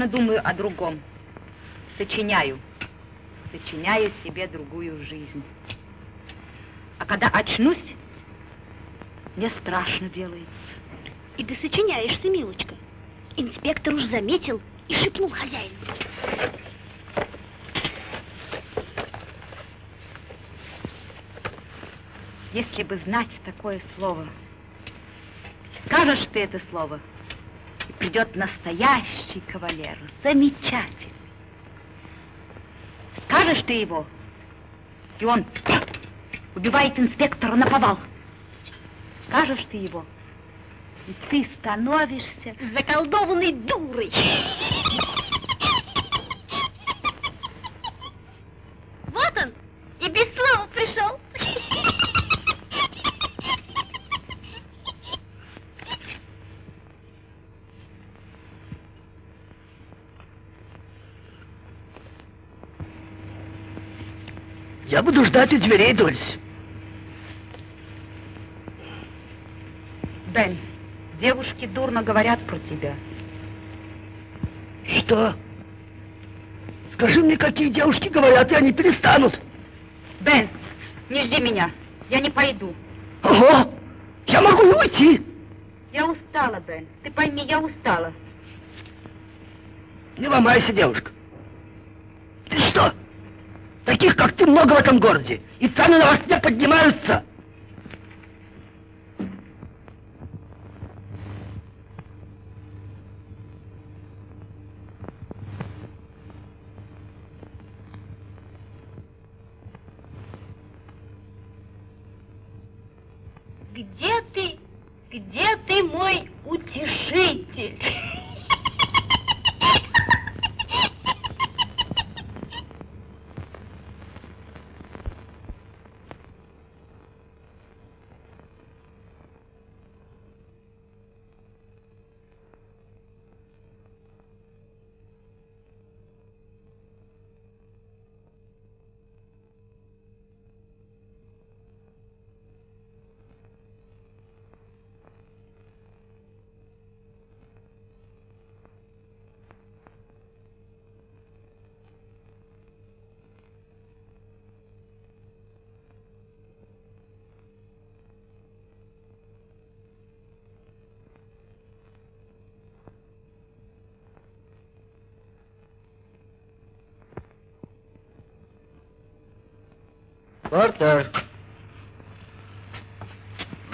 нарочно думаю о другом. Сочиняю. Сочиняю себе другую жизнь. А когда очнусь, мне страшно делается. И ты сочиняешься, милочка. Инспектор уж заметил и шепнул хозяину. Если бы знать такое слово, скажешь ты это слово, придет настоящий кавалер, замечательный. Скажешь ты его, и он убивает инспектора на повал. Скажешь ты его, и ты становишься заколдованной дурой. Вот он, и без слова пришел. Я буду ждать у дверей, Дольс. Бен, девушки дурно говорят про тебя. Что? Скажи мне, какие девушки говорят, и они перестанут. Бен, не жди меня, я не пойду. Ого! Я могу и уйти. Я устала, Бен. Ты пойми, я устала. Не ломайся, девушка. Таких, как ты, много в этом городе. И цены на вас не поднимаются. Где ты? Где ты, мой утешитель? Портер.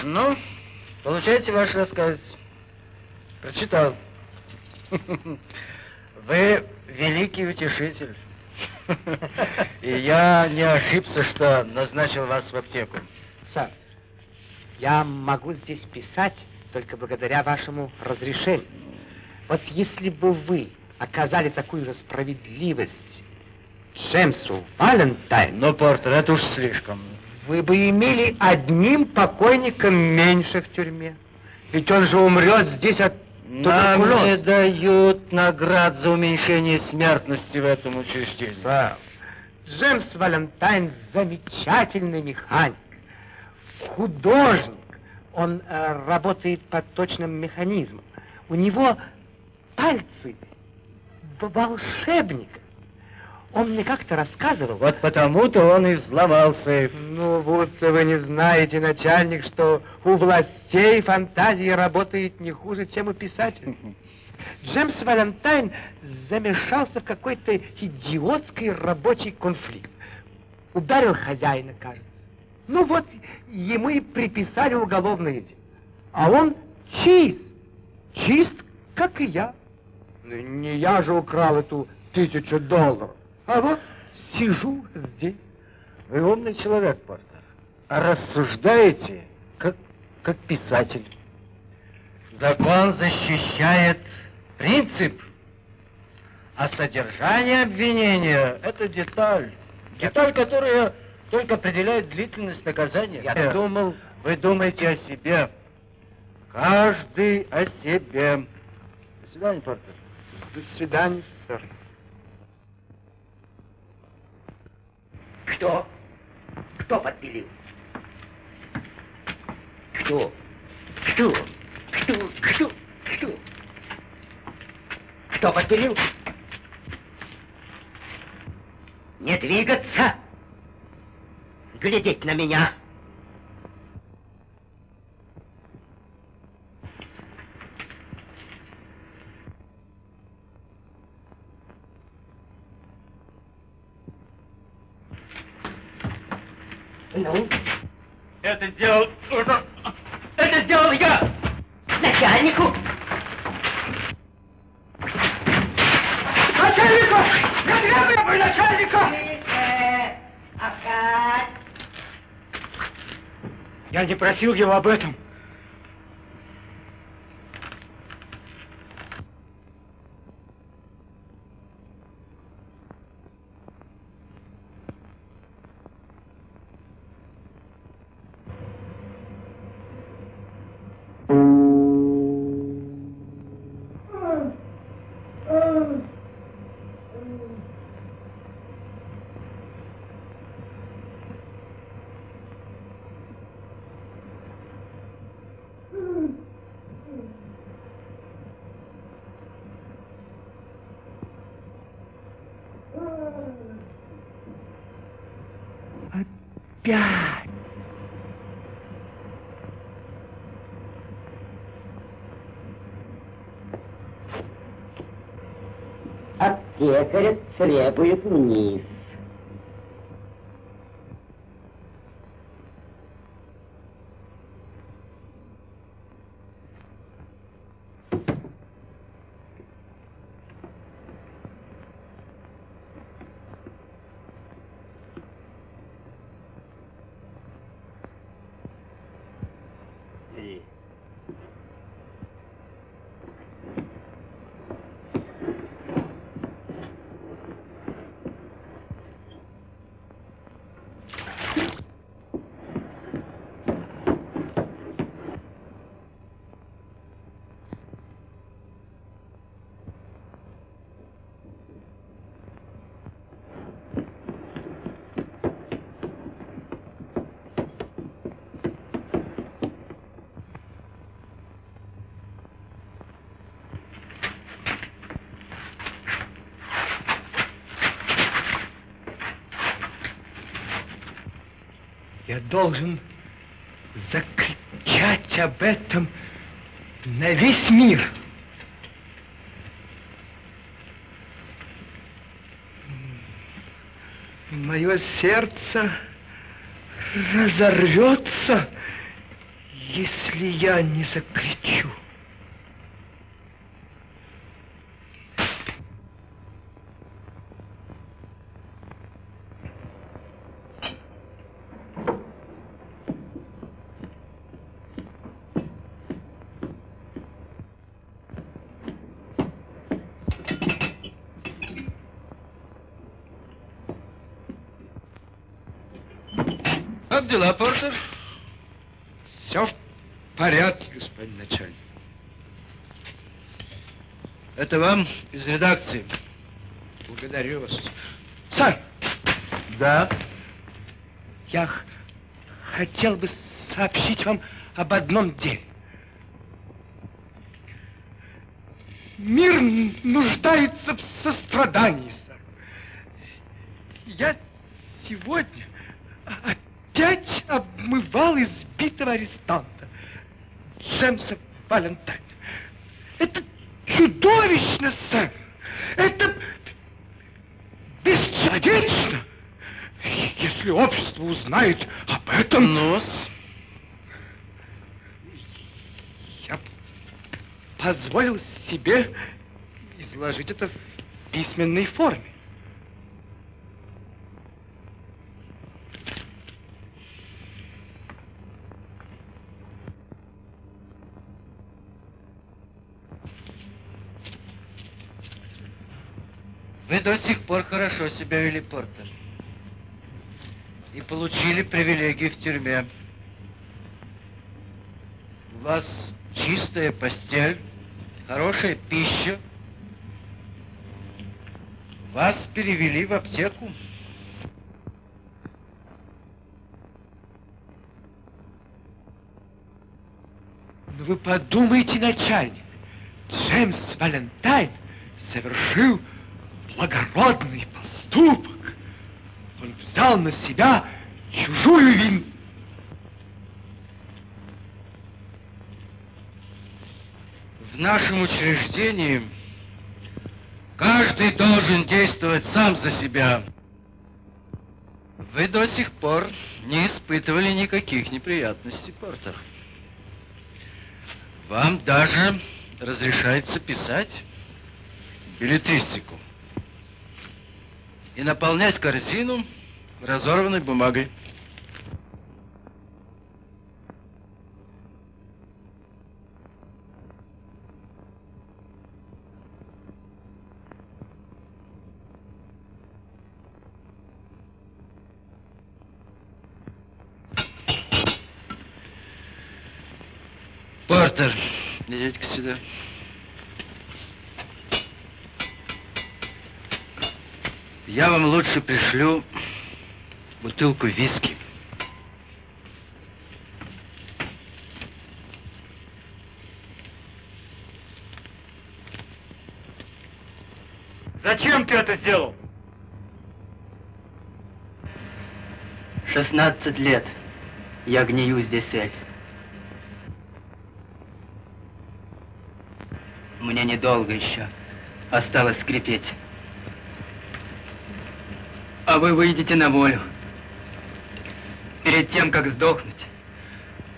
Ну, получайте ваш рассказ. Прочитал. Вы великий утешитель. И я не ошибся, что назначил вас в аптеку. Сэр, я могу здесь писать только благодаря вашему разрешению. Вот если бы вы оказали такую же справедливость Джемсу Валентайн... Но, Портер, это уж слишком. Вы бы имели одним покойником меньше в тюрьме. Ведь он же умрет здесь от Нам не дают наград за уменьшение смертности в этом учреждении. Сэр, Джемс Валентайн замечательный механик, художник. Он э, работает по точным механизмам. У него пальцы волшебника. Он мне как-то рассказывал. Вот потому-то он и взломал сейф. Ну, будто вы не знаете, начальник, что у властей фантазия работает не хуже, чем у писателей. Джемс Валентайн замешался в какой-то идиотский рабочий конфликт. Ударил хозяина, кажется. Ну вот, ему и приписали уголовное дело. А он чист. Чист, как и я. Ну, Не я же украл эту тысячу долларов. А вот сижу здесь. Вы умный человек, Портер. А рассуждаете, как, как писатель. Закон защищает принцип, а содержание обвинения — это деталь. Деталь, которая только определяет длительность наказания. Я думал, вы думаете о себе. Каждый о себе. До свидания, Портер. До свидания, сэр. Кто? Кто подпилил? Кто? Кто? Кто? Кто? Кто? Кто подпилил? Не двигаться! Глядеть на меня! Ну? Это сделал... Это сделал я! Начальнику! Начальнику! Я требую начальнику! Опять! Я не просил его об этом. Опять! Аптекарь требует вниз. Я должен закричать об этом на весь мир. Мое сердце разорвется, если я не закричу. Как дела, Портер? Все в порядке, господин начальник. Это вам из редакции. Благодарю вас. Сэр, Да? я хотел бы сообщить вам об одном деле. Мир нуждается в сострадании, сэр. Я сегодня опять обмывал избитого арестанта Джемса Валентайна. Это чудовищно, сэр. Это бесчеловечно. Если общество узнает об этом... Нос. Я позволил себе изложить это в письменной форме. Вы до сих пор хорошо себя вели, Портер. И получили привилегии в тюрьме. У вас чистая постель, хорошая пища. Вас перевели в аптеку. Но вы подумайте, начальник. Джеймс Валентайн совершил благородный поступок. Он взял на себя чужую вину. В нашем учреждении каждый должен действовать сам за себя. Вы до сих пор не испытывали никаких неприятностей, Портер. Вам даже разрешается писать билетристику и наполнять корзину разорванной бумагой. Портер, идите-ка сюда. Я вам лучше пришлю бутылку виски. Зачем ты это сделал? 16 лет я гнию здесь, Эль. Мне недолго еще осталось скрипеть. А вы выйдете на волю. Перед тем, как сдохнуть,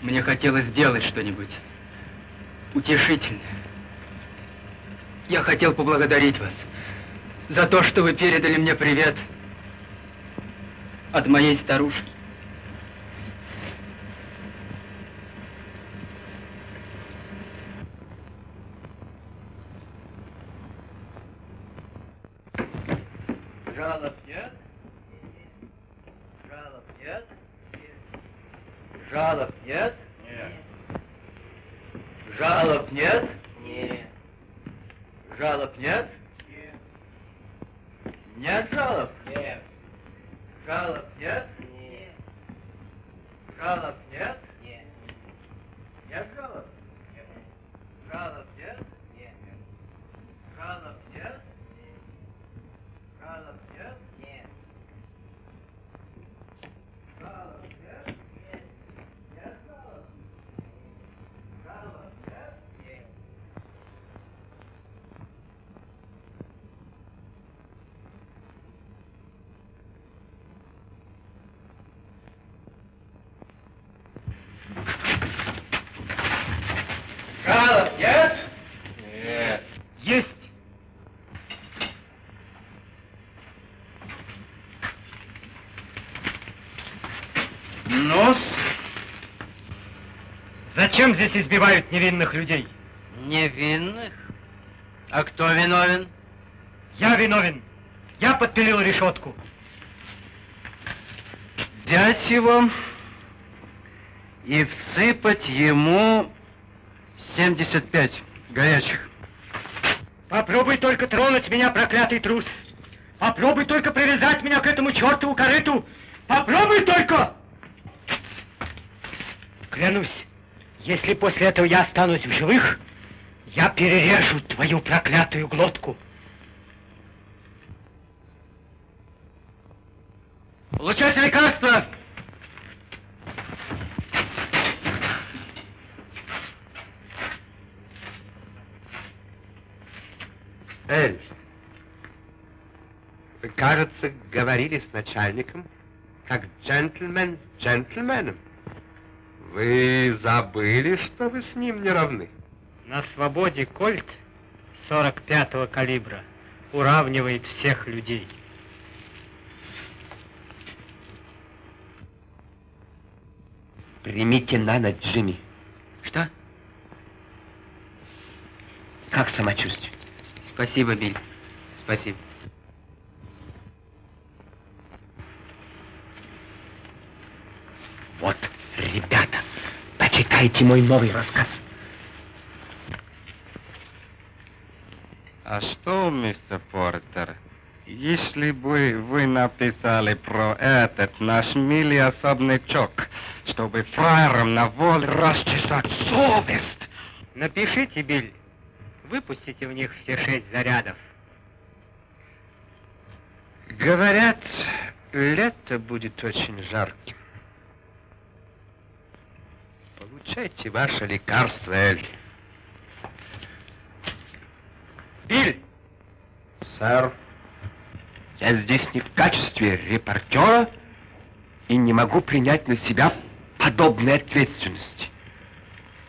мне хотелось сделать что-нибудь утешительное. Я хотел поблагодарить вас за то, что вы передали мне привет от моей старушки. Жалоб нет? Жалоб нет? Жалоб нет? Нет. Жалоб нет? Нет. Жалоб нет? Нет. Нет жалоб? Нет. Жалоб нет? Нет. Жалоб нет? Нет. Нет жалоб? Нет. Жалоб нет? Нет. Жалоб нет? Жалоб нет? Нет. Жалоб нет? Нет. Нет жалоб? Жалоб нет? Нет. Жалоб нет? Нет. Есть. Нос? Зачем здесь избивают невинных людей? Невинных? А кто виновен? Я виновен. Я подпилил решетку. Взять его и всыпать ему 75 горячих. Попробуй только тронуть меня, проклятый трус. Попробуй только привязать меня к этому чертову корыту. Попробуй только! Клянусь, если после этого я останусь в живых, я перережу твою проклятую глотку. Получайте лекарство! Эль, вы, кажется, говорили с начальником, как джентльмен с джентльменом. Вы забыли, что вы с ним не равны? На свободе кольт 45-го калибра уравнивает всех людей. Примите на ночь, Джимми. Что? Как самочувствие? Спасибо, Биль. Спасибо. Вот, ребята, почитайте мой новый рассказ. А что, мистер Портер, если бы вы написали про этот наш милый особнячок, чтобы фраерам на воле расчесать совесть, Напишите, Биль. Выпустите в них все шесть зарядов. Говорят, лето будет очень жарким. Получайте ваше лекарство, Эль. Биль! Сэр, я здесь не в качестве репортера и не могу принять на себя подобной ответственности.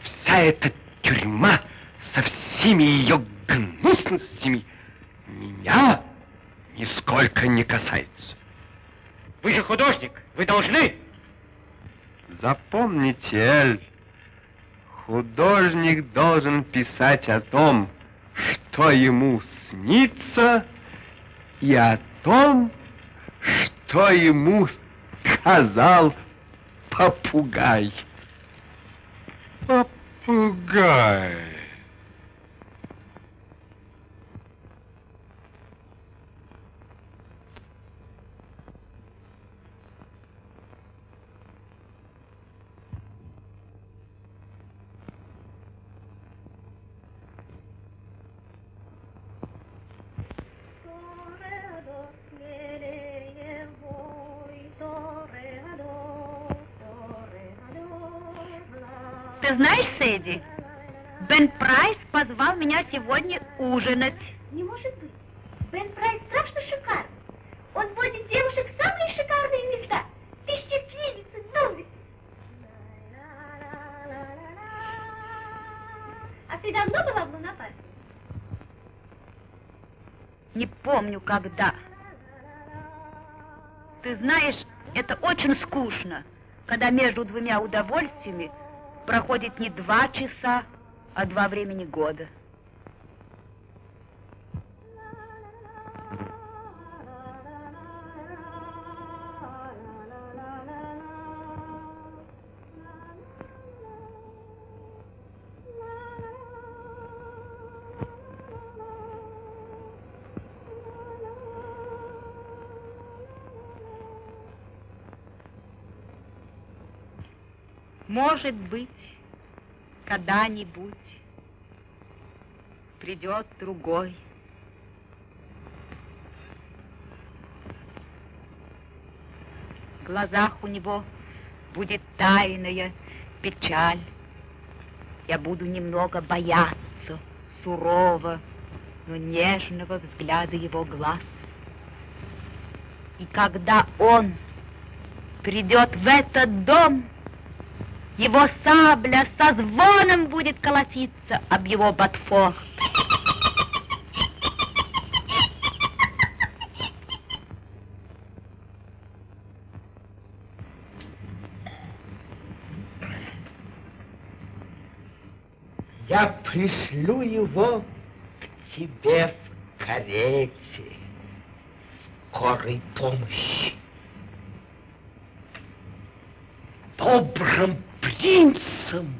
Вся эта тюрьма со всеми ее гнусностями меня нисколько не касается. Вы же художник, вы должны. Запомните, Эль, художник должен писать о том, что ему снится, и о том, что ему сказал попугай. Попугай. Сегодня ужинать. Не может быть. Бен Прайс страшно шикарный. Он водит девушек в самые шикарные места. Пещепленицы, домик. А ты давно была в Лунопарке? Не помню, когда. Ты знаешь, это очень скучно, когда между двумя удовольствиями проходит не два часа, а два времени года. Может быть, когда-нибудь придет другой. В глазах у него будет тайная печаль. Я буду немного бояться сурово, но нежного взгляда его глаз. И когда он придет в этот дом, его сабля со звоном будет колотиться об его ботфор. Я пришлю его к тебе в карете скорой помощи. Добрым принцем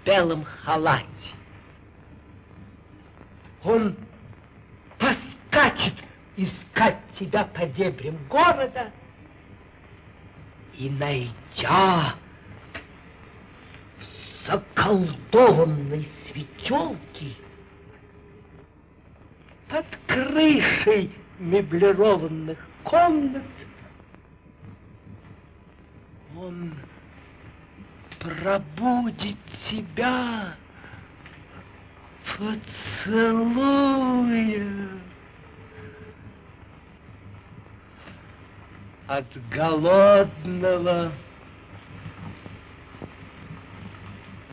в белом халате. Он поскачет искать тебя по дебрям города и, найдя в заколдованной светелке под крышей меблированных комнат он пробудит тебя, поцелуя от голодного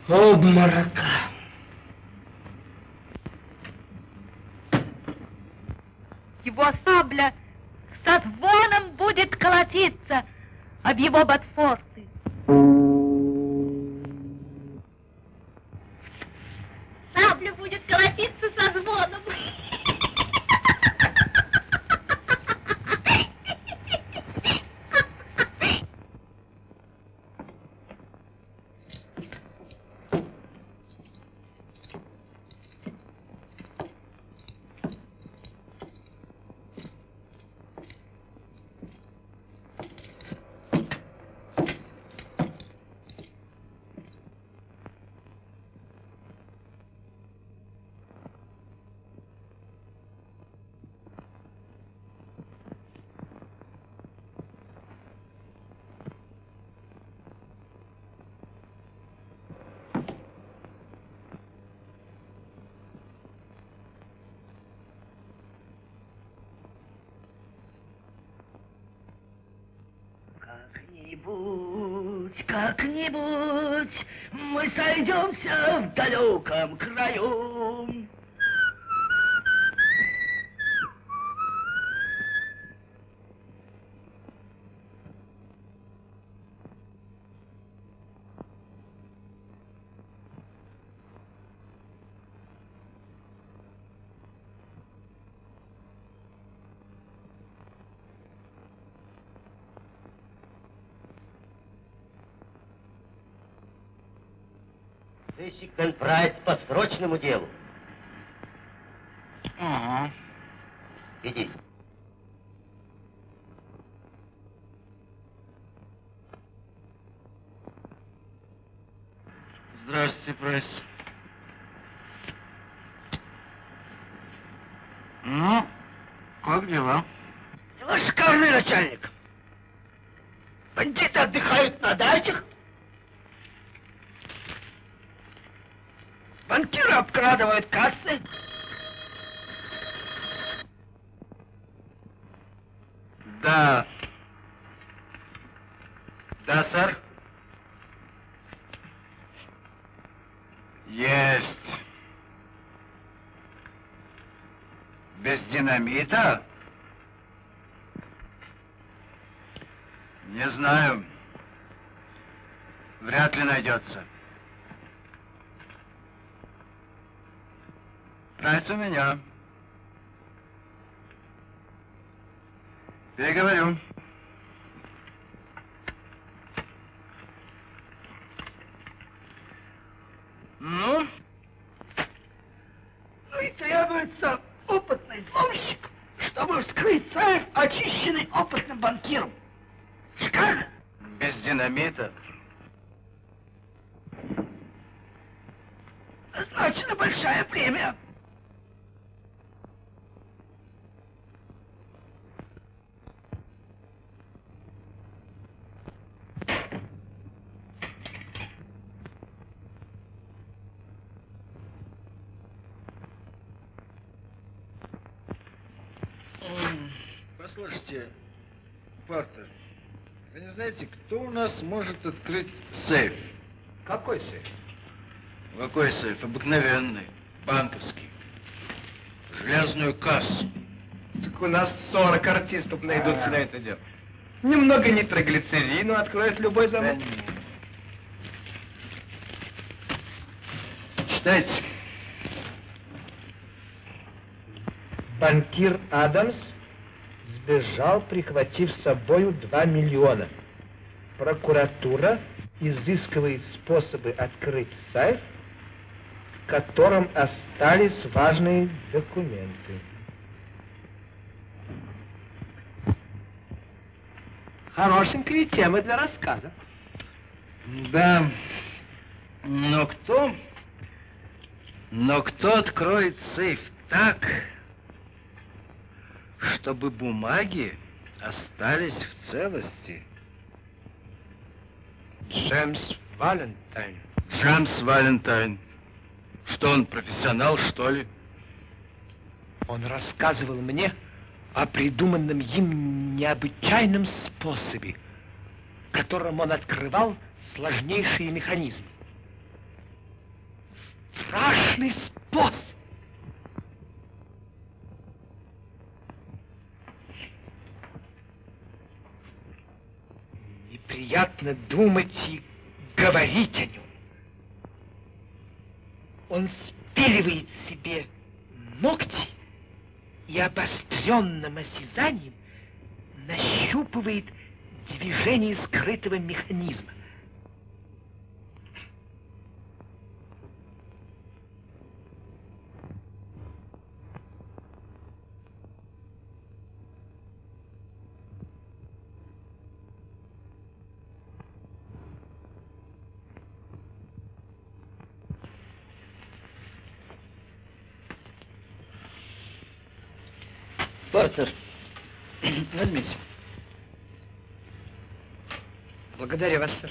обморока. Его сабля со звоном будет колотиться об его ботфорты. Как-нибудь, мы сойдемся в далеком краю. по срочному делу. Динамита? Не знаю. Вряд ли найдется. Прайс у меня. Переговорю. Ну? Ну и требуется опытный взломщик, чтобы вскрыть сейф, очищенный опытным банкиром. Как? Без динамита? Назначена большая премия. Послушайте, Партер, вы не знаете, кто у нас может открыть сейф? Какой сейф? Какой сейф? Обыкновенный, банковский. Железную кассу. Так у нас 40 артистов найдутся на это дело. Немного нитроглицерину откроет любой замок. Читайте. Банкир Адамс сбежал, прихватив с собою 2 миллиона. Прокуратура изыскивает способы открыть сейф, в котором остались важные документы. Хорошенькая тема для рассказа. Да. Но кто? Но кто откроет сейф так, чтобы бумаги остались в целости? Джеймс Валентайн. Джеймс Валентайн. Что он, профессионал, что ли? Он рассказывал мне о придуманном им необычайном способе, которым он открывал сложнейшие механизмы. Страшный способ! Неприятно думать и говорить о нем. Он спиливает себе ногти и обостренным осязанием нащупывает движение скрытого механизма. Портер, возьмите. Благодарю вас, сэр.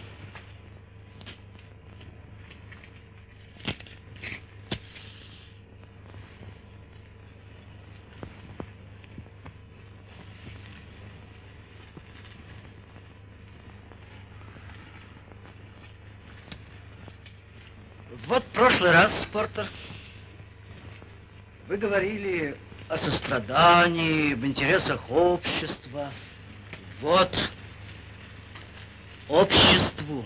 Вот прошлый раз, Портер, вы говорили о сострадании, в интересах общества. Вот обществу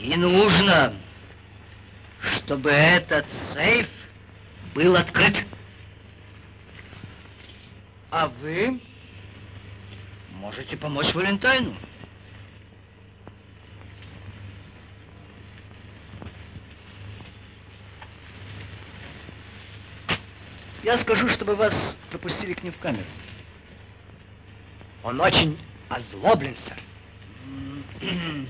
и нужно, чтобы этот сейф был открыт. А вы можете помочь Валентайну. Я скажу, чтобы вас пропустили к ним в камеру. Он очень озлоблен, сэр.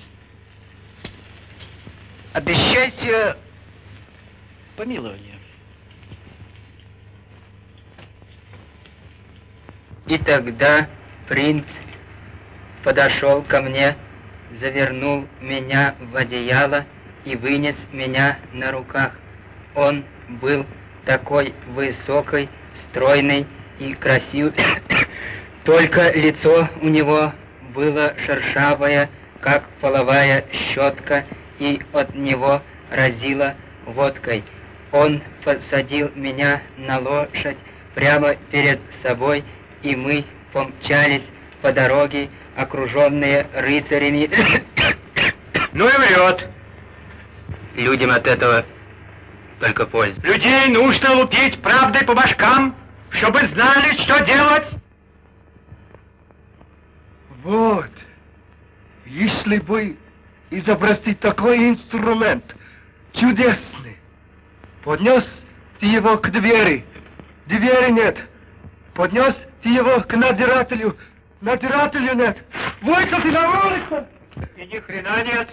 Обещайте помилование. И тогда принц подошел ко мне, завернул меня в одеяло и вынес меня на руках. Он был такой высокий, стройный и красивый, только лицо у него было шершавое, как половая щетка, и от него разило водкой. Он посадил меня на лошадь прямо перед собой, и мы помчались по дороге, окруженные рыцарями. Ну и врет. Людям от этого только польза. Людей нужно лупить правдой по башкам, чтобы знали, что делать. Вот. Если бы изобрести такой инструмент, чудесный, поднес ты его к двери, двери нет, поднес ты его к надзирателю, надзирателю нет, выкати на улицу! И ни хрена нет.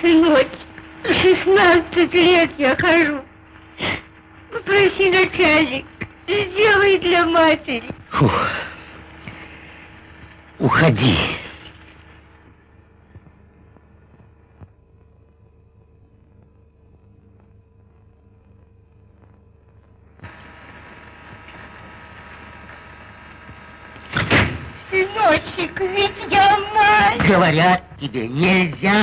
Сыночек, 16 лет я хожу. Попроси начальник, сделай для матери. Фух. Уходи. Сыночек, ведь я мать. Говорят тебе, нельзя.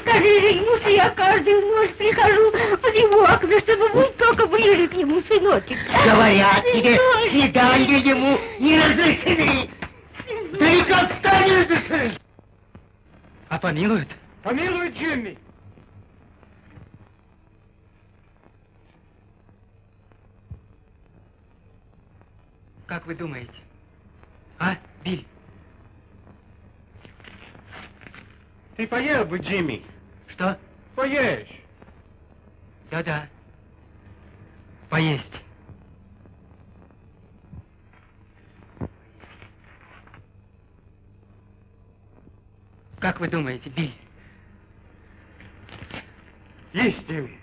Скажи же ему, что я каждую ночь прихожу в его окна, чтобы был только ближе к нему, сыночек. Говорят тебе, свидания ему не разрешены. Да как не разрешены. А помилуют? Помилуй, Джимми. Как вы думаете? А, Биль? Ты поел бы, Джимми. Что? Поешь. Да-да. Поесть. Как вы думаете, Биль? Есть, Джимми.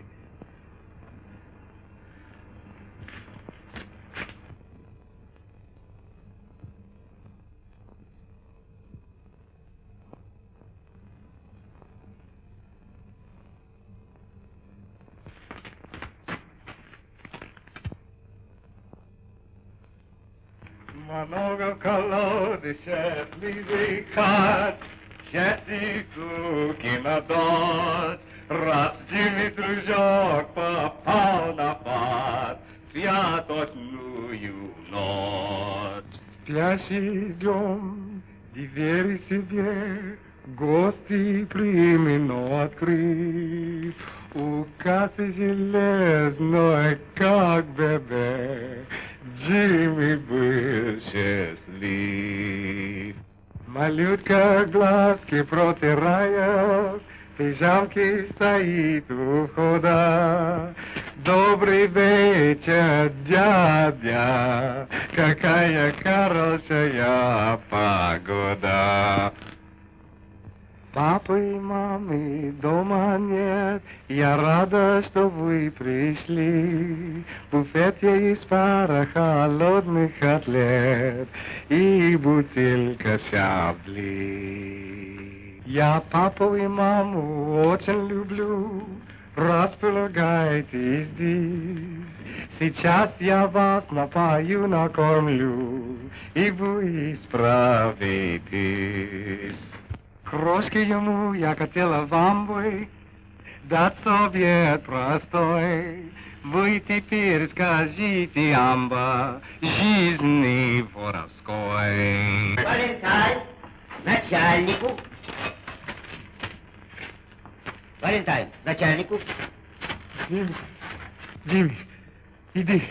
Вас напою, накормлю, и вы справитесь. Крошки ему я хотела вам бы дать совет простой. Вы теперь скажите, амба, жизни воровской. Валентайн, начальнику. Валентайн, начальнику. Джимми, Джимми, иди.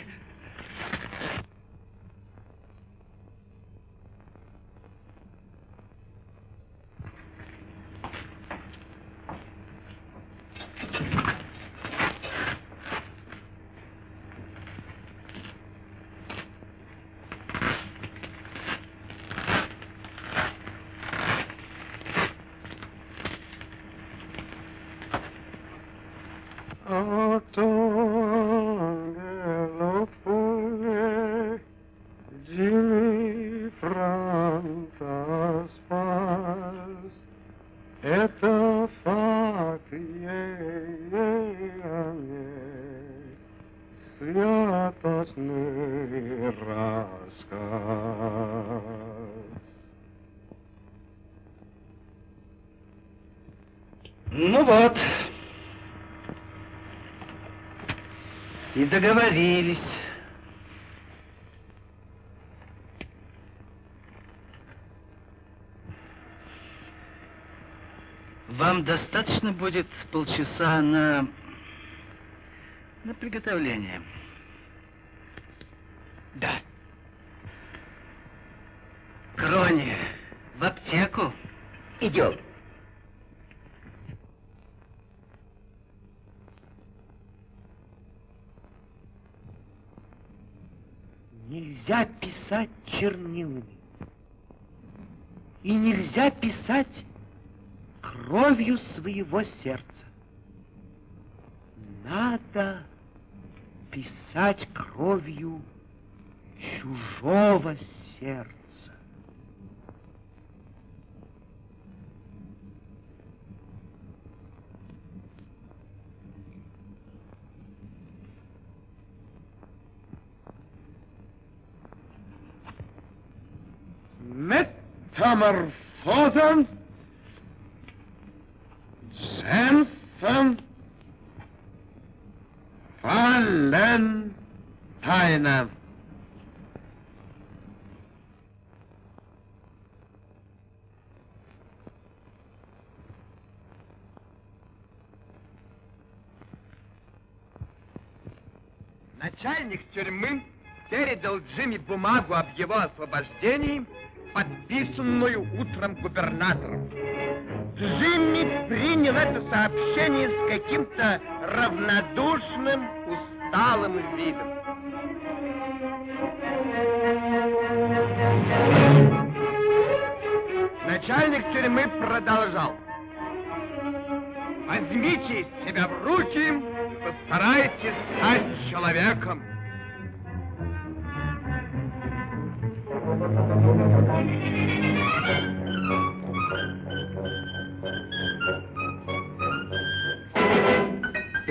Отонгело поле, Джимми Франта спас. Это факт, а не святочный рассказ. Ну вот. И договорились. Вам достаточно будет полчаса на... на приготовление. Да. Крони, в аптеку. Идем. Нельзя писать чернилами. И нельзя писать кровью своего сердца. Надо писать кровью чужого сердца. Метаморфоза Джемса Валентайна. Начальник тюрьмы передал Джимми бумагу об его освобождении, подписанную утром губернатором. Джимми принял это сообщение с каким-то равнодушным, усталым видом. Начальник тюрьмы продолжал. Возьмите себя в руки, постарайтесь стать человеком.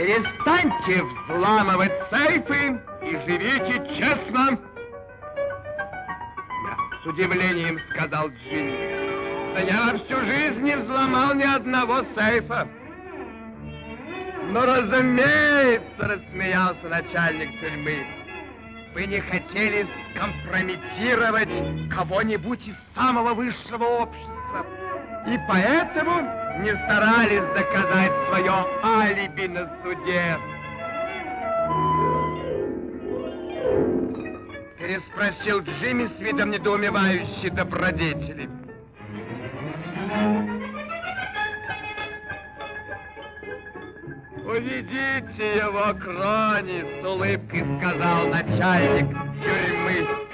Перестаньте взламывать сейфы и живите честно. Да, с удивлением сказал Джимми. Да я всю жизнь не взломал ни одного сейфа. Ну, разумеется, рассмеялся начальник тюрьмы. Вы не хотели скомпрометировать кого-нибудь из самого высшего общества. И поэтому не старались доказать свое алиби на суде. Переспросил Джимми с видом недоумевающей добродетели. Приведите его к Роне, с улыбкой сказал начальник тюрьмы.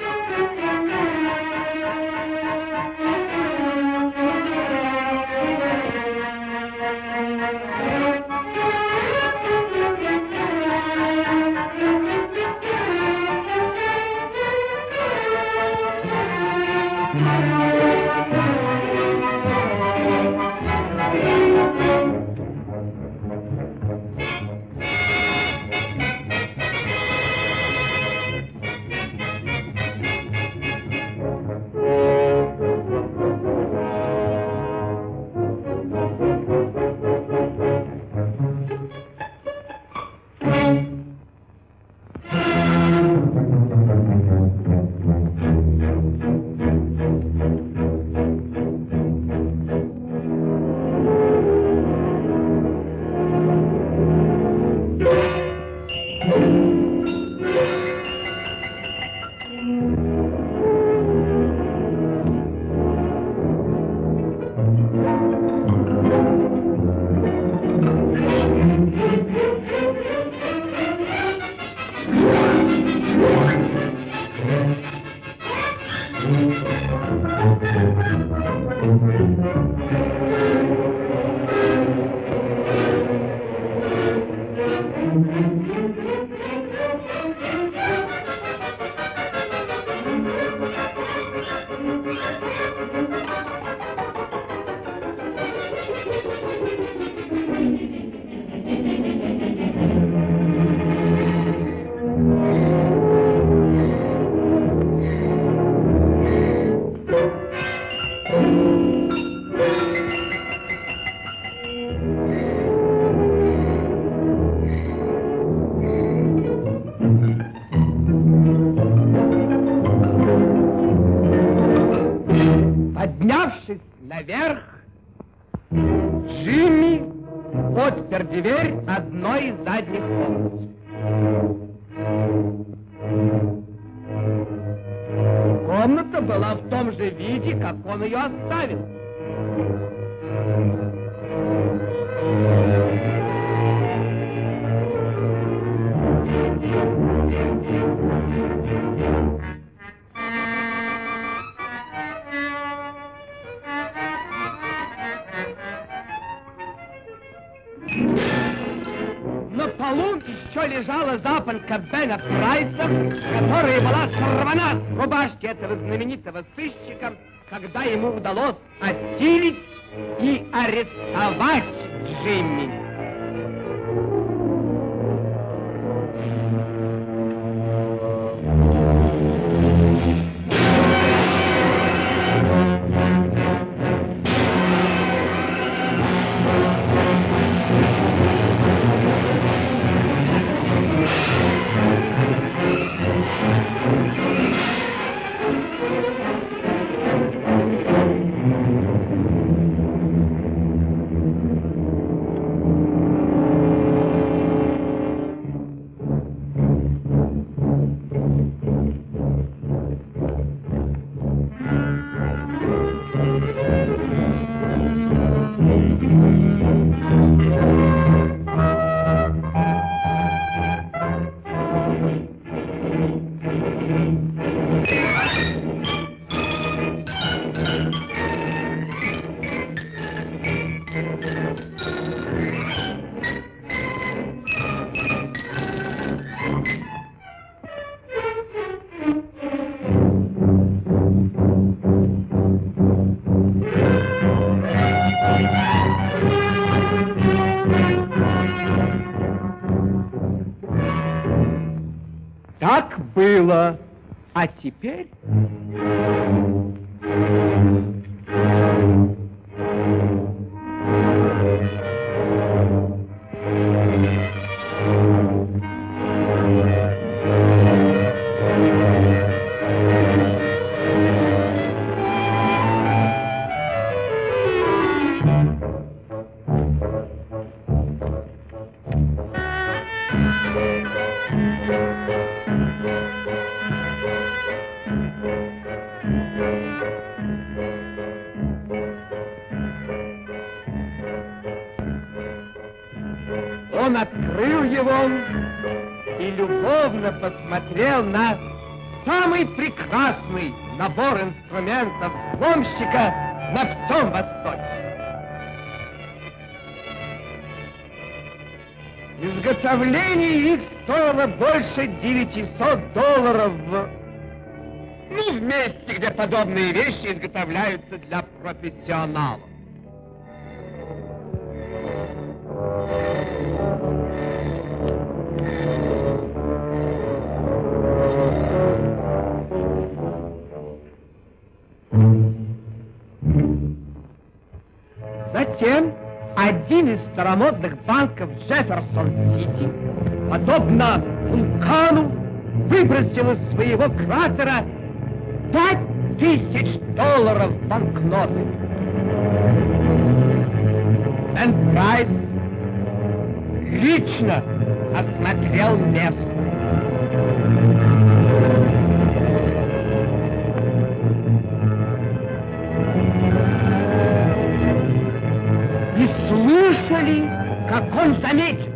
Поднявшись наверх, Джимми отпер дверь одной из задних комнат. Комната была в том же виде, как он ее оставил. Лежала запонка Бена Прайса, которая была сорвана с рубашки этого знаменитого сыщика, когда ему удалось осилить и арестовать Джимми. Было. А теперь... его и любовно посмотрел на самый прекрасный набор инструментов взломщика на всем Востоке. Изготовление их стоило больше 900 долларов. Ну, в месте, где подобные вещи изготовляются для профессионалов. Старомодных банков Джефферсон-Сити, подобно вулкану, выбросил из своего кратера пять тысяч долларов банкноты. Бен Прайс лично осмотрел место. Слышали, как он заметил.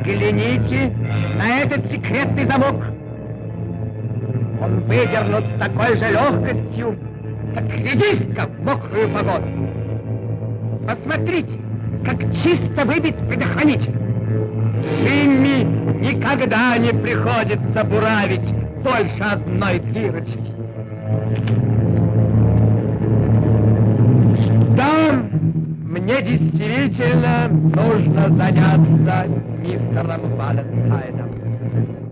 Взгляните на этот секретный замок. Он выдернут с такой же легкостью, как редиска в мокрую погоду. Посмотрите, как чисто выбит предохранитель. Джимми никогда не приходится буравить больше одной дырочки. Да, мне действительно нужно заняться мистером Валентайном.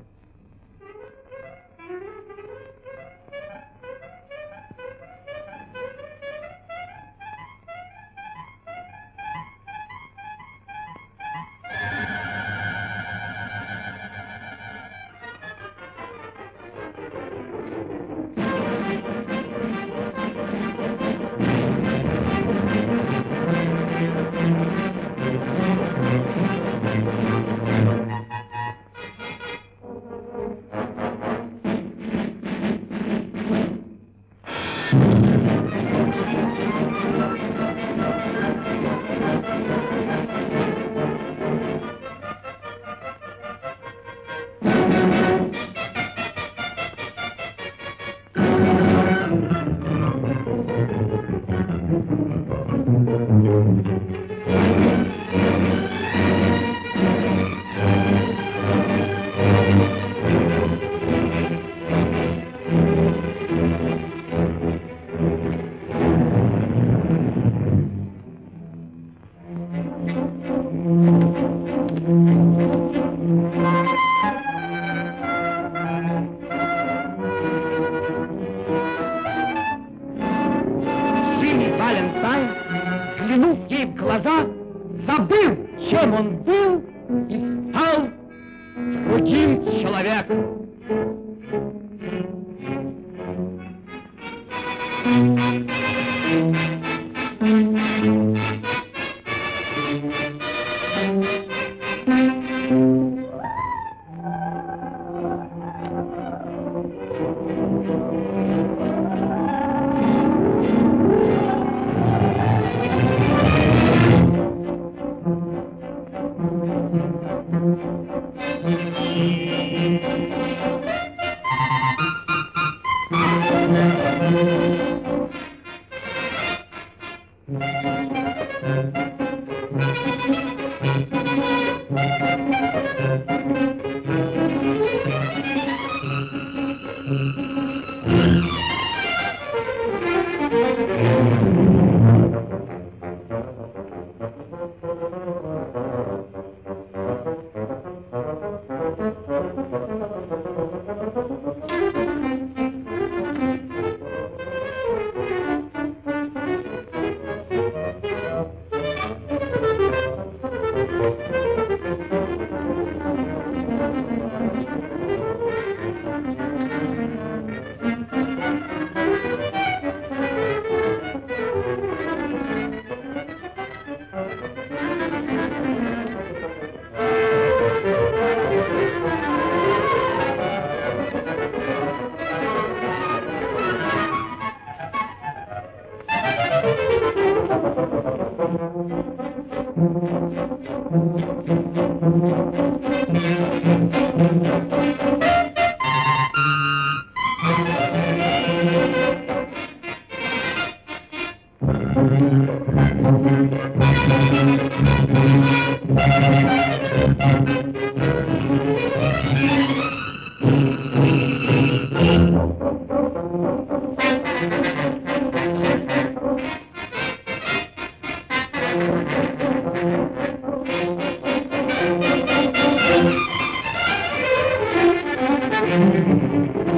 К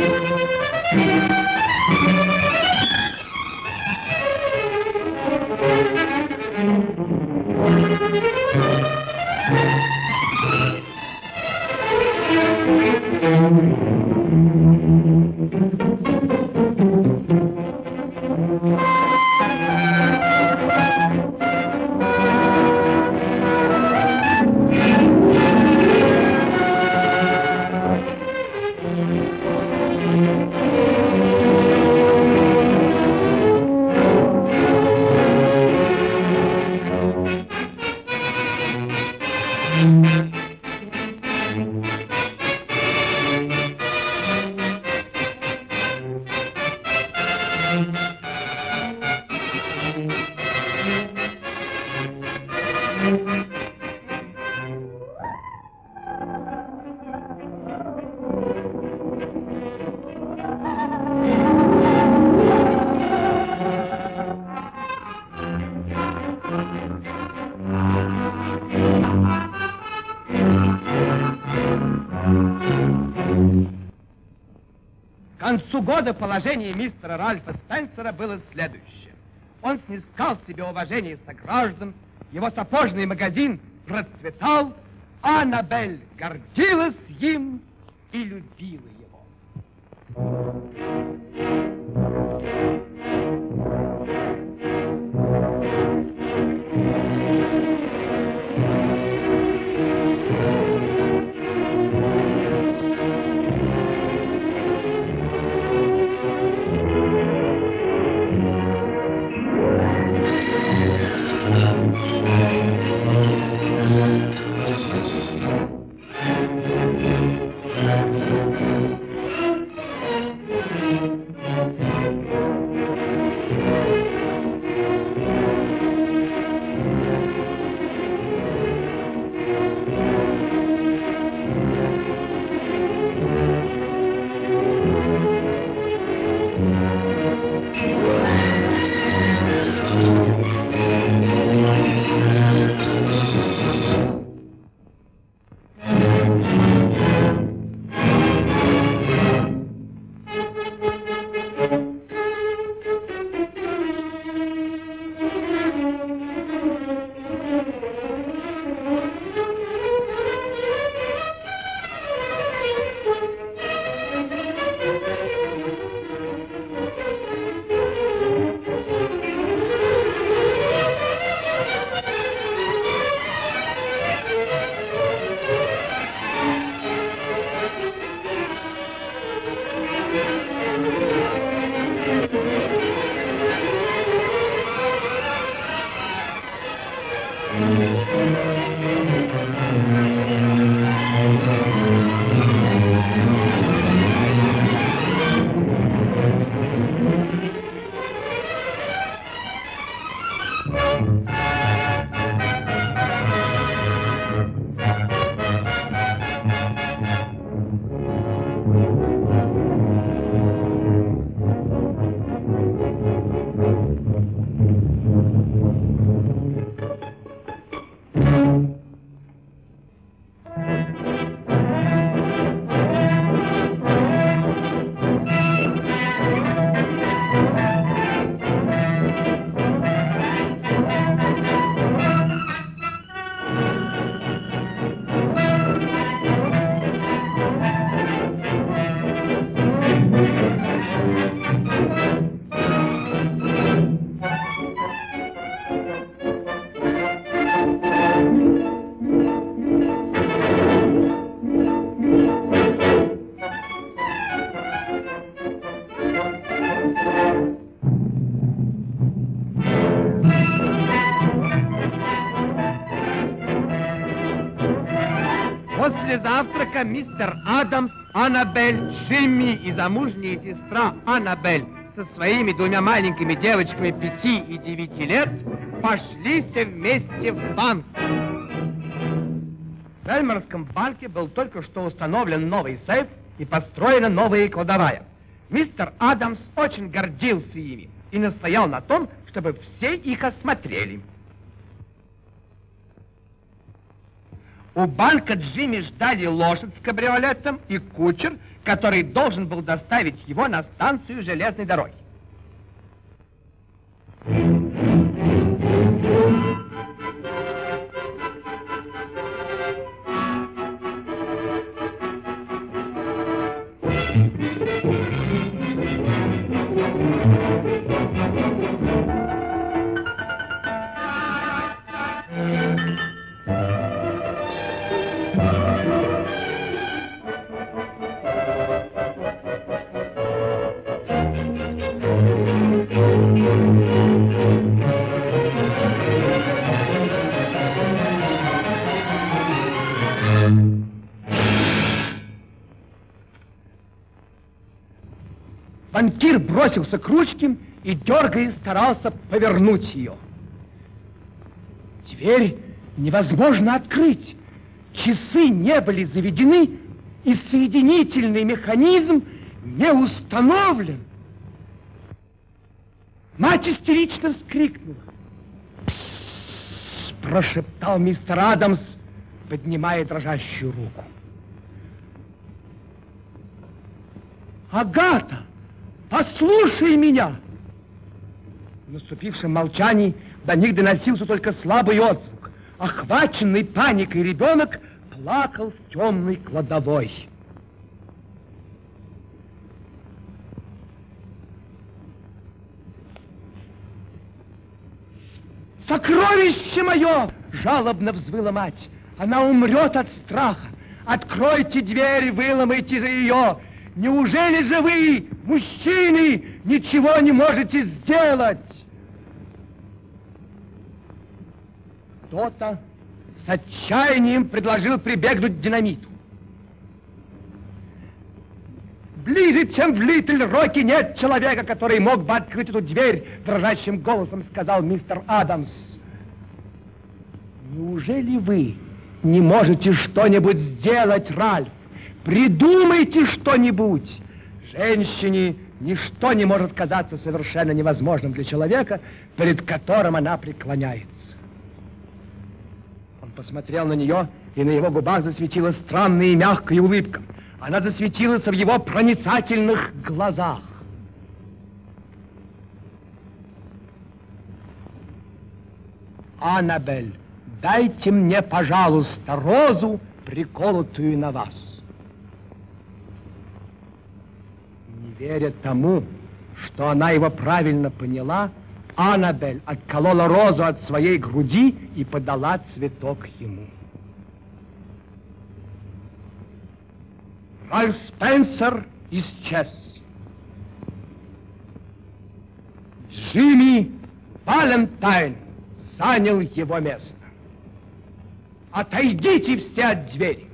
года положение мистера Ральфа Спенсера было следующее. Он снискал себе уважение сограждан, его сапожный магазин процветал, а Аннабель гордилась им и любила его. Завтрака мистер Адамс, Аннабель, Джимми и замужняя сестра Аннабель со своими двумя маленькими девочками пяти и девяти лет пошли все вместе в банк. В Эльмерском банке был только что установлен новый сейф и построена новая кладовая. Мистер Адамс очень гордился ими и настоял на том, чтобы все их осмотрели. У банка Джимми ждали лошадь с кабриолетом и кучер, который должен был доставить его на станцию железной дороги. Банкир бросился к ручке и, дергая, старался повернуть ее. Дверь невозможно открыть. Часы не были заведены, и соединительный механизм не установлен. Мать истерично вскрикнула. Прошептал мистер Адамс, поднимая дрожащую руку. Агата! Послушай меня! В наступившем молчании до них доносился только слабый отзвук. Охваченный паникой ребенок плакал в темной кладовой. «Сокровище мое!» — жалобно взвыла мать. «Она умрет от страха! Откройте дверь, выломайте же ее! Неужели же вы, мужчины, ничего не можете сделать? Кто-то с отчаянием предложил прибегнуть к динамиту. Ближе, чем в Литл Роке, нет человека, который мог бы открыть эту дверь, дрожащим голосом сказал мистер Адамс. Неужели вы не можете что-нибудь сделать, Ральф? Придумайте что-нибудь. Женщине ничто не может казаться совершенно невозможным для человека, перед которым она преклоняется. Он посмотрел на нее, и на его губах засветилась странная и мягкая улыбка. Она засветилась в его проницательных глазах. Аннабель, дайте мне, пожалуйста, розу, приколотую на вас. Не веря тому, что она его правильно поняла, Аннабель отколола розу от своей груди и подала цветок ему. Ральф Спенсер исчез. Джимми Валентайн занял его место. Отойдите все от двери.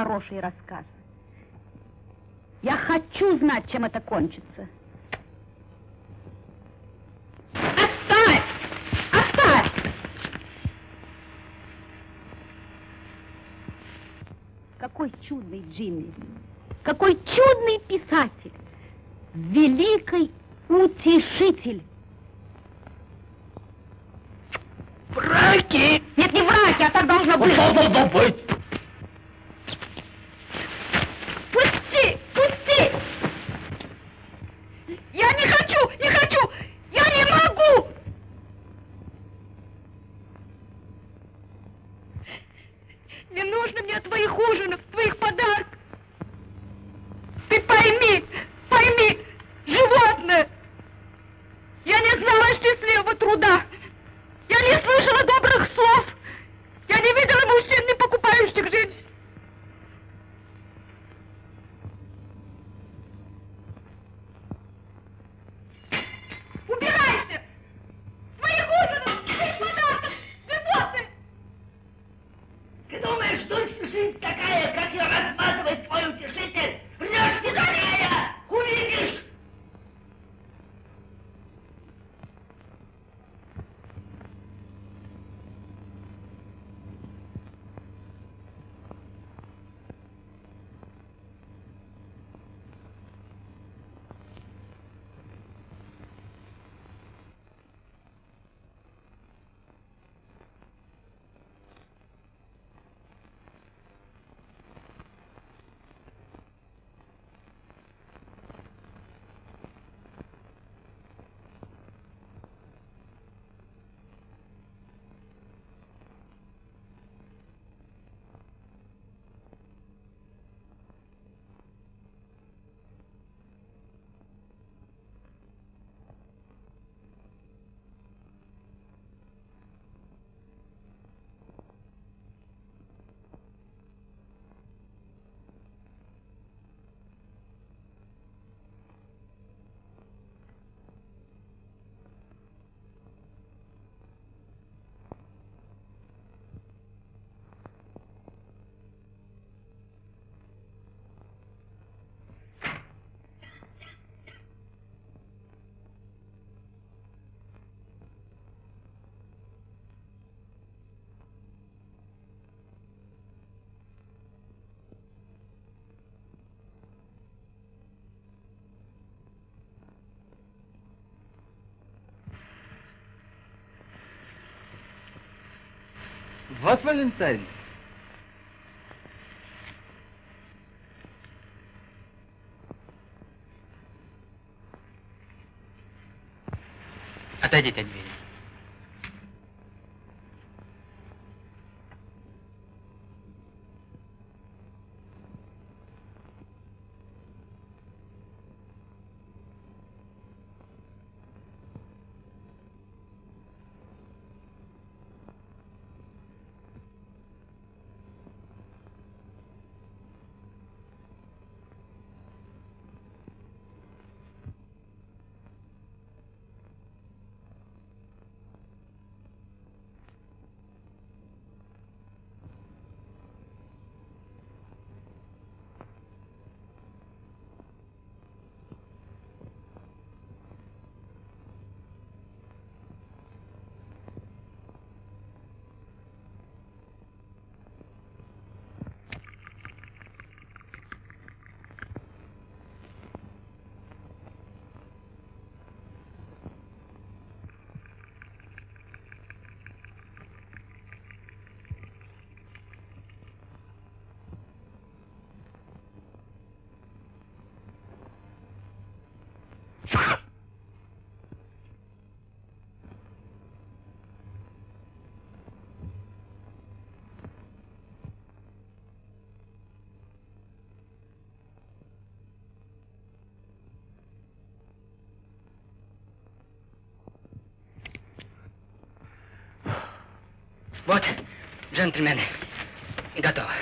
Какой хороший рассказ. Я хочу знать, чем это кончится. Оставь! Оставь! Какой чудный Джимми! Какой чудный писатель! Великий утешитель! Враки! Нет, не враки, а так должно быть. быть! Вот Валентайн. Отойдите от двери. Вот, джентльмены, готово.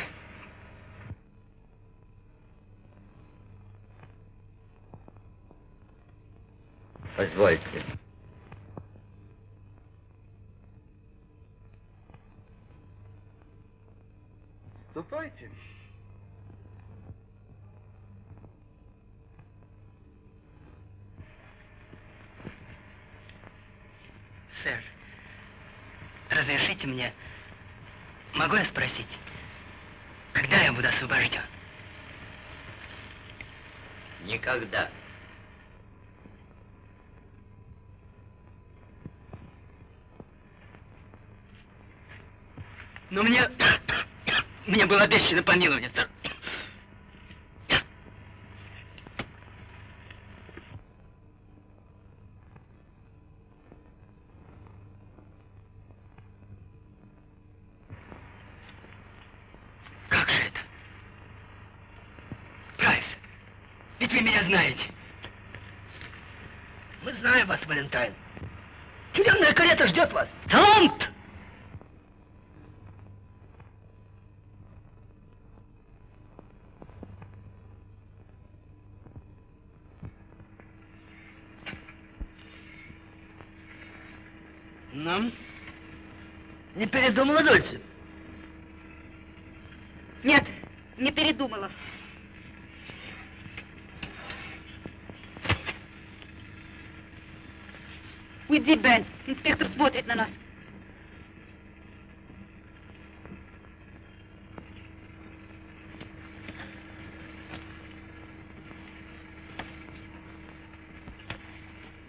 Позвольте. Ступайте. Разрешите мне, могу я спросить, когда я буду освобожден? Никогда. Но мне... Мне было обещано помилование, сэр. Как же это? Прайс, ведь вы меня знаете. Мы знаем вас, Валентайн. Тюремная карета ждет вас. Талант! Нам? Не передумала Дольце? Нет, не передумала. Уйди, Бен. Инспектор смотрит на нас.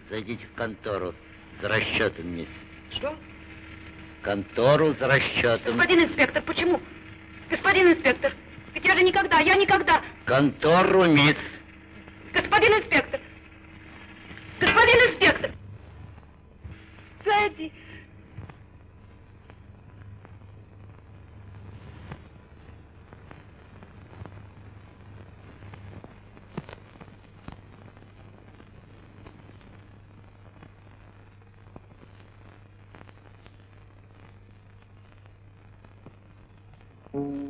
Зайдите в контору за расчетом, мисс. Что? Контору за расчетом. Господин инспектор, почему? Господин инспектор, ведь я же никогда, я никогда. Контору, мисс. Thank you.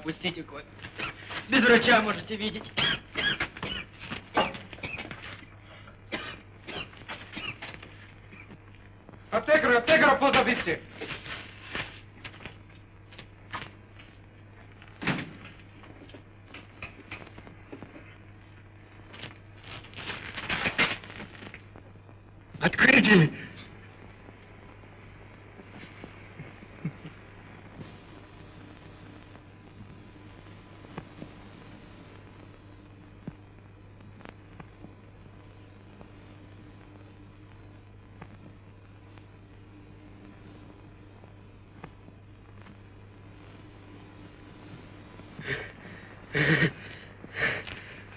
Опустите кот. Без врача можете видеть. Аптекаря, аптекаря позовите. Открытие!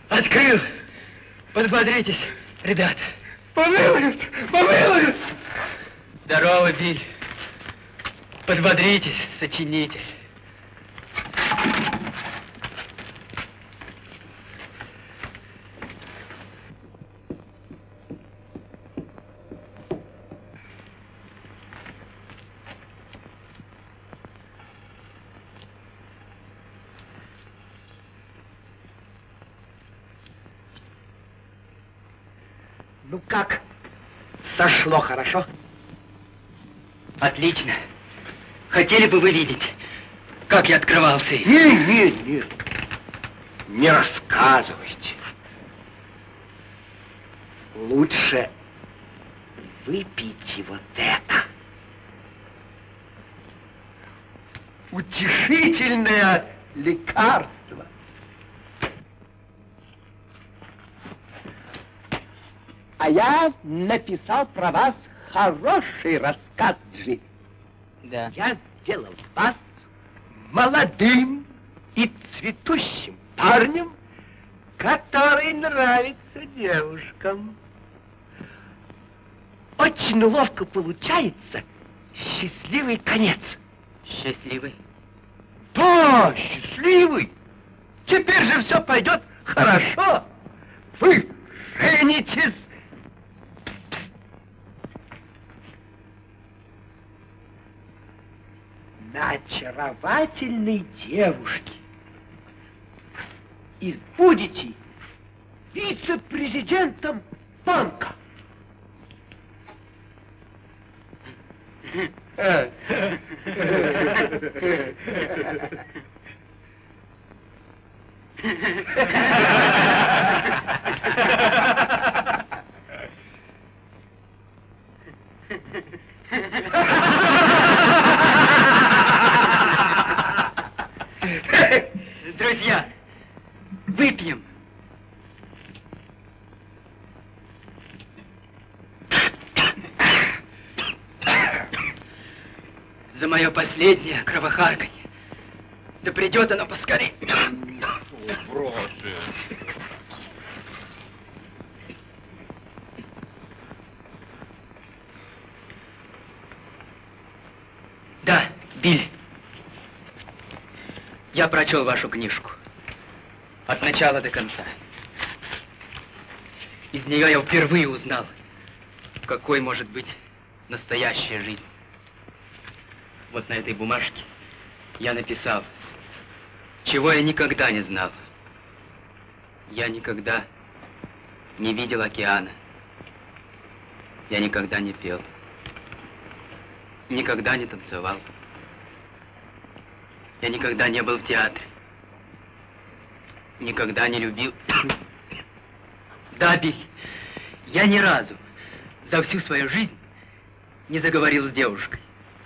Открыл! Подбодритесь, ребят. Помилуют! Помилуют! Здорово, Биль. Подбодритесь, сочинитель. Ну как? Сошло хорошо? Отлично. Хотели бы вы видеть, как я открывался? Не, не, не. Не рассказывайте. Лучше выпейте вот это. Утешительное лекарство. А я написал про вас хороший рассказ, Джи. Да. Я сделал вас молодым и цветущим парнем, который нравится девушкам. Очень ловко получается счастливый конец. Счастливый? Да, счастливый. Теперь же все пойдет хорошо. Вы женитесь. На очаровательной девушке. И будете вице-президентом банка. Друзья, последнее кровохарканье. Да придет оно поскорее. Да, Биль. Я прочел вашу книжку. От начала до конца. Из нее я впервые узнал, какой может быть настоящая жизнь. Вот на этой бумажке я написал, чего я никогда не знал. Я никогда не видел океана. Я никогда не пел. Никогда не танцевал. Я никогда не был в театре. Никогда не любил. Да, Биль, я ни разу за всю свою жизнь не заговорил с девушкой.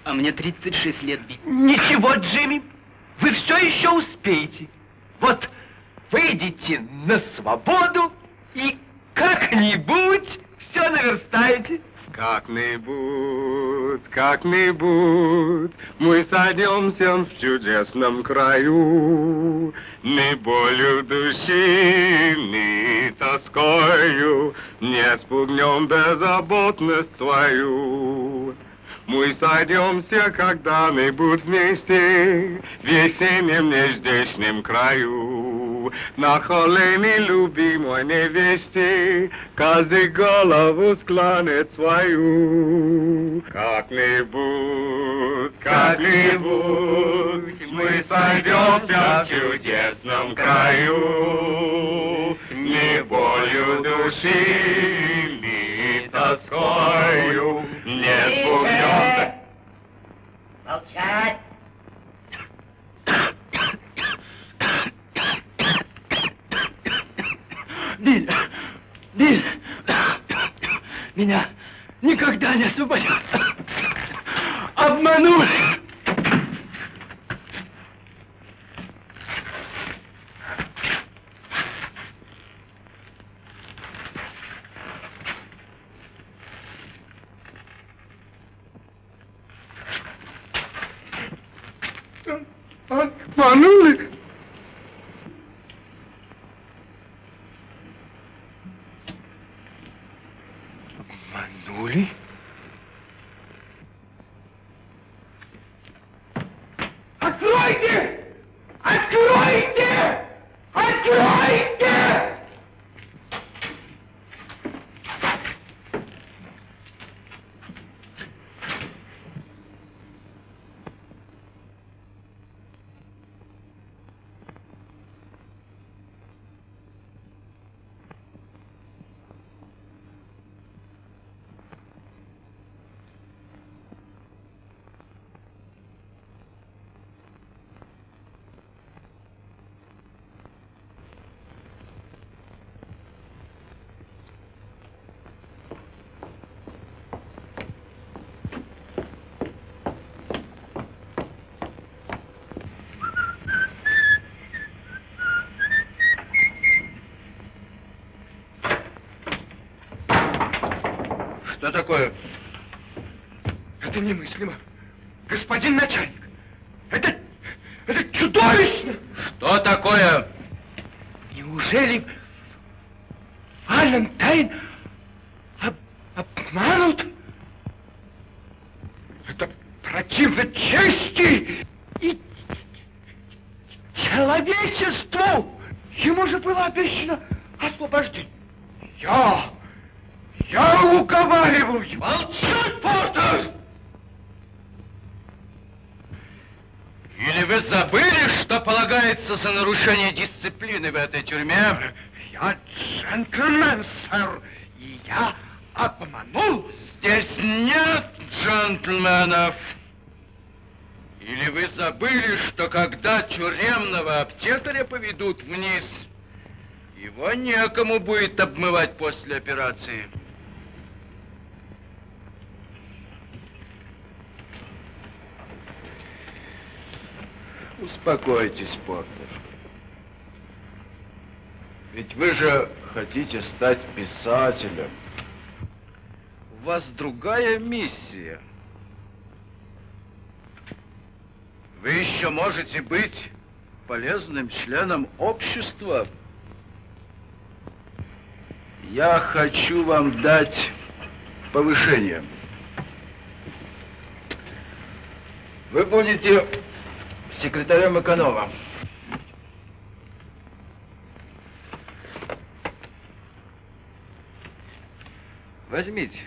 А мне 36 лет, Биль. Ничего, Джимми, вы все еще успеете. Вот выйдете на свободу и как-нибудь все наверстаете. Как-нибудь, как-нибудь мы сойдемся в чудесном краю, Ни болью души, ни тоскою Не спугнем беззаботность свою. Мы сойдемся когда-нибудь вместе В весеннем нездешнем краю. На колени любимой невесте Каждый голову склонит свою. Как-нибудь, как-нибудь Мы сойдемся в чудесном краю. Ни болью души, ни тоскою Не спугнемся. Молчать! Биль, Биль, меня никогда не освободят. Обманули? такое? Это немыслимо. Господин начальник, это, это чудовищно! Что такое? За нарушение дисциплины в этой тюрьме? Я джентльмен, сэр, и я обманул. Здесь нет джентльменов. Или вы забыли, что когда тюремного аптекаря поведут вниз, его некому будет обмывать после операции? Успокойтесь, Портер. Ведь вы же хотите стать писателем. У вас другая миссия. Вы еще можете быть полезным членом общества. Я хочу вам дать повышение. Вы будете секретарем эконома. Возьмите.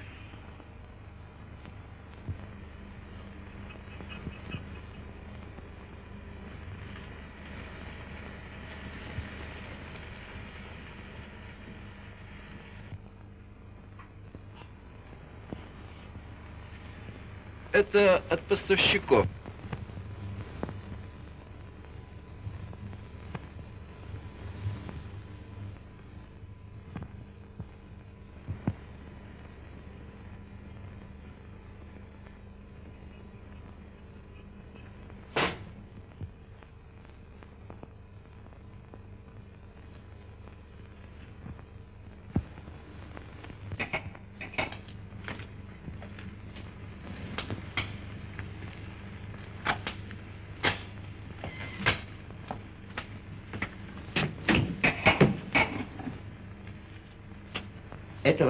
Это от поставщиков.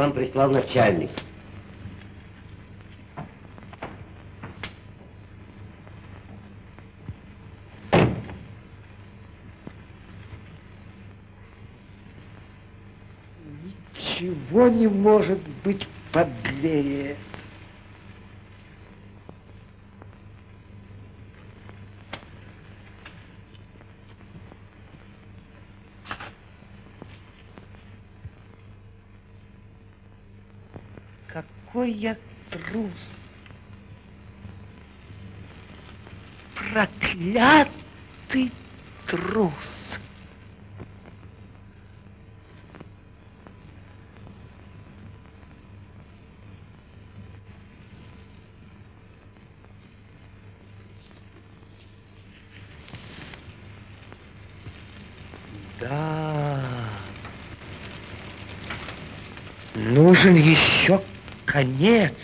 Вам прислал начальник. Ничего не может быть подлее. Какой я трус! Проклятый трус! Да. Нужен еще конец.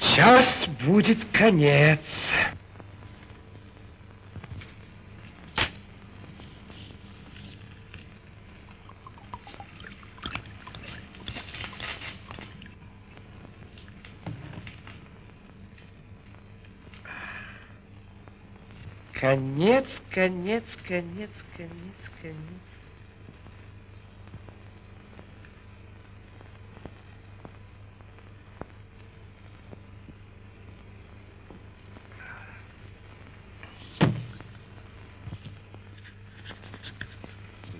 Сейчас будет конец. Конец, конец, конец, конец.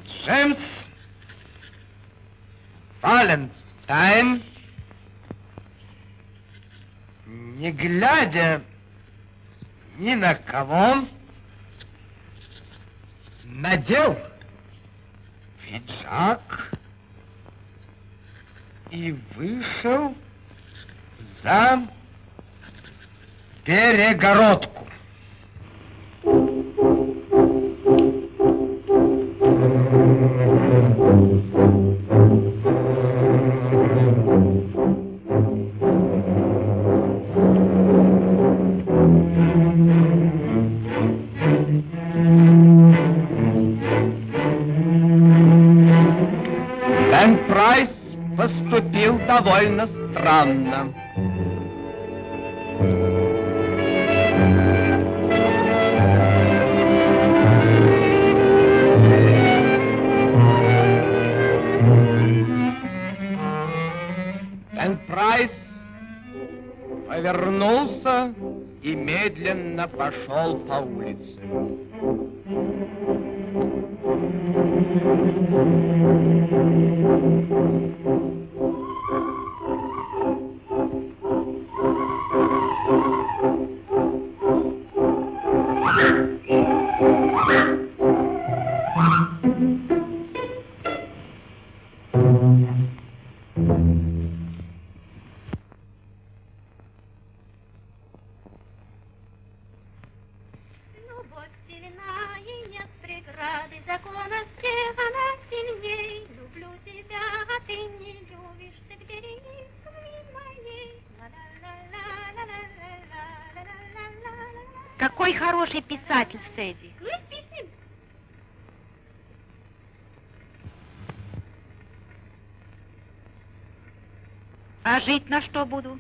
Джеймс Валентайн, не глядя ни на кого, надел пиджак и вышел за перегородку. Какой хороший писатель, Сэдди. Ну. А жить на что буду?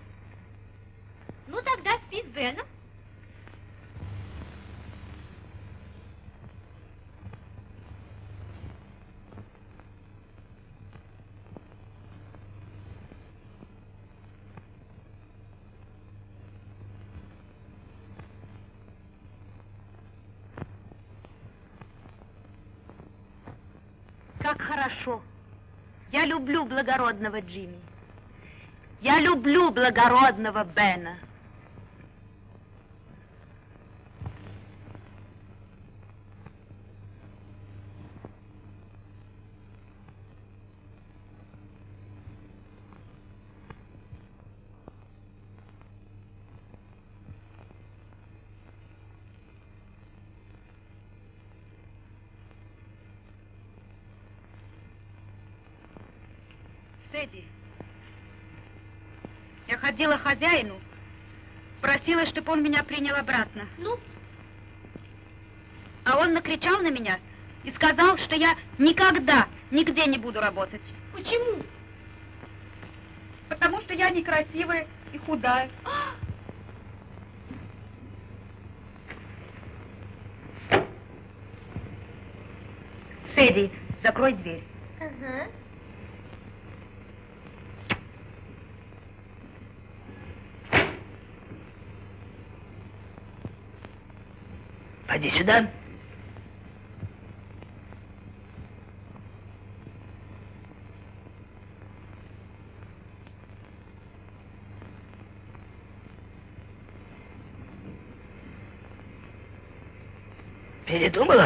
Ну тогда спи с Беном. Как хорошо. Я люблю благородного Джимми. Я люблю благородного Бена. Сэдди, к хозяину, просила, чтобы он меня принял обратно. Ну, А он накричал на меня и сказал, что я никогда нигде не буду работать. почему? Потому что я некрасивая и худая. Сэдди, закрой дверь. Ага. Подойди сюда. Передумала?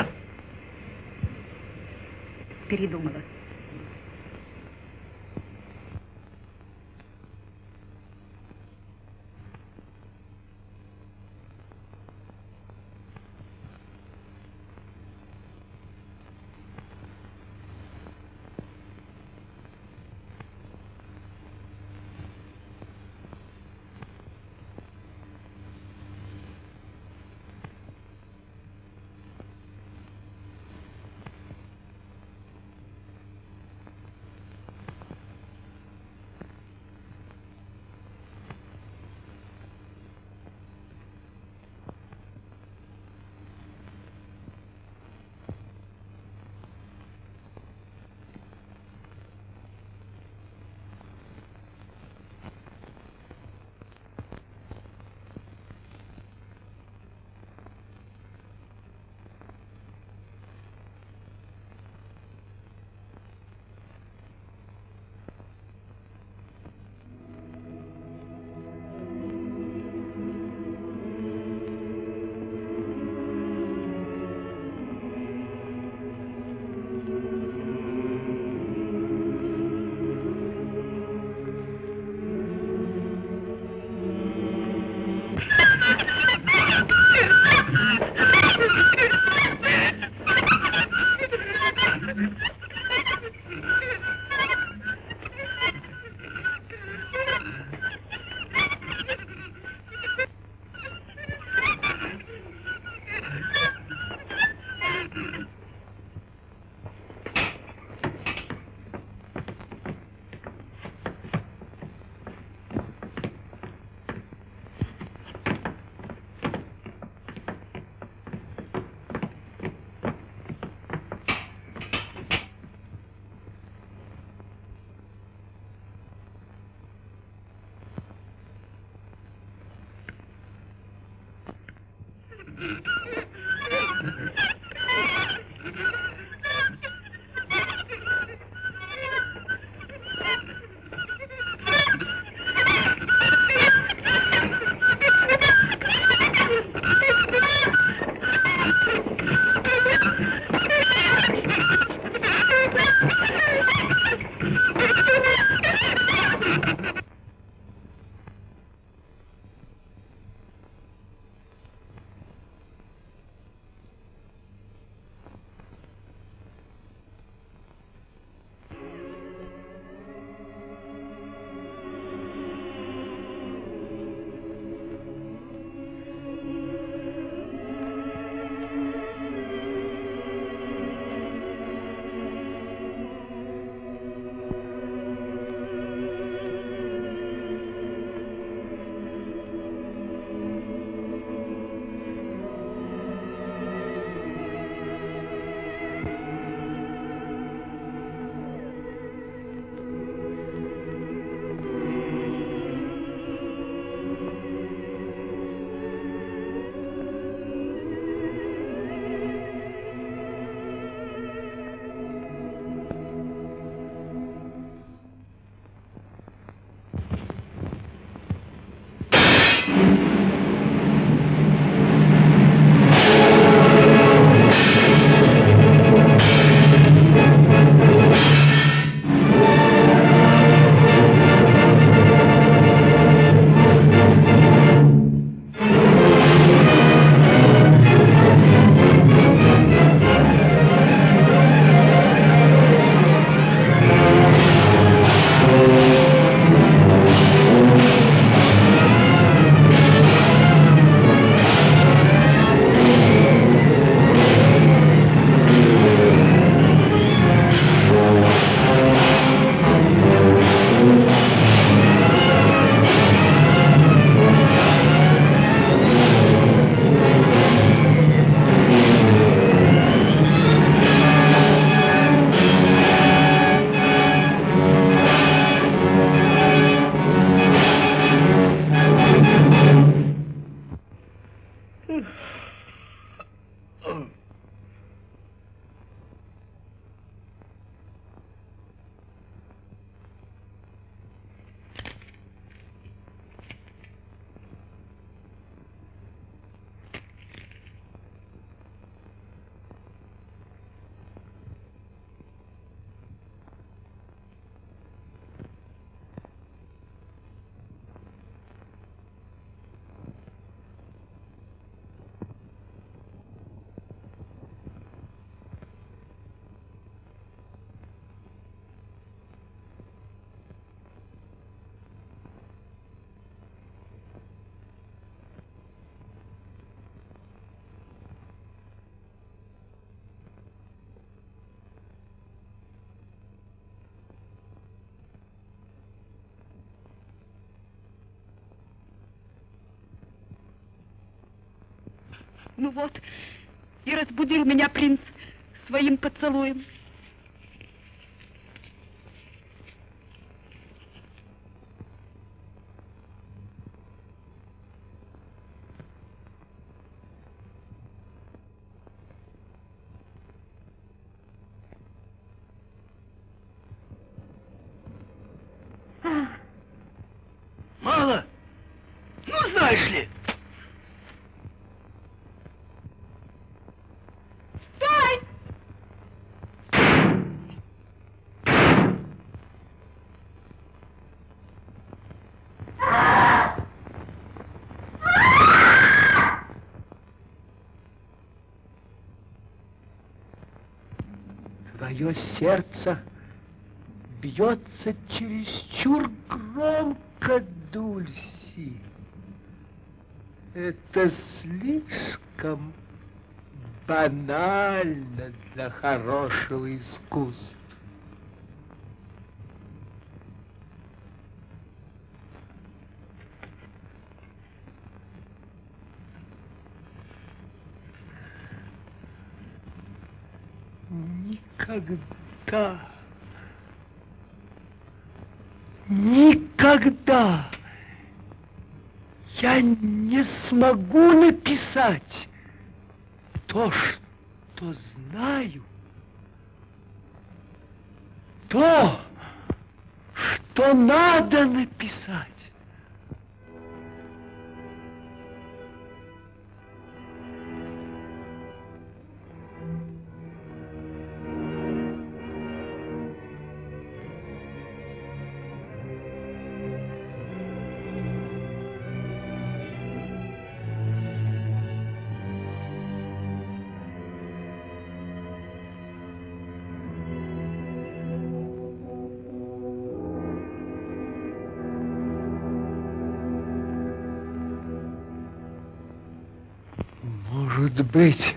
Вот, и разбудил меня принц своим поцелуем. Мало. Ну, знаешь ли. Стой! Твое сердце бьется чересчур громко, Дульси. Это слишком банально для хорошего искусства. Никогда, никогда. Я не смогу написать то, что знаю, то, что надо написать. Быть,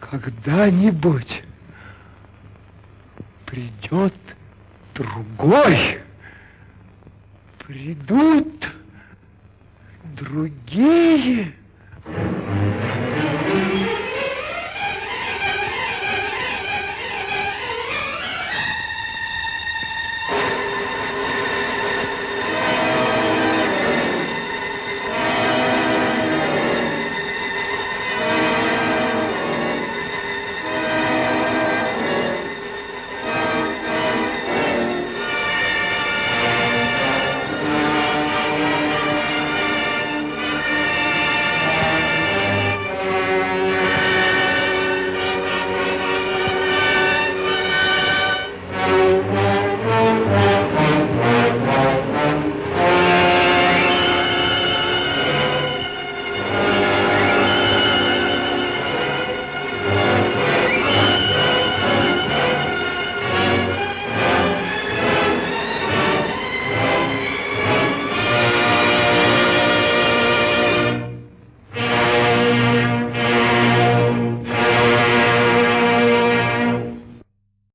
когда-нибудь придет другой,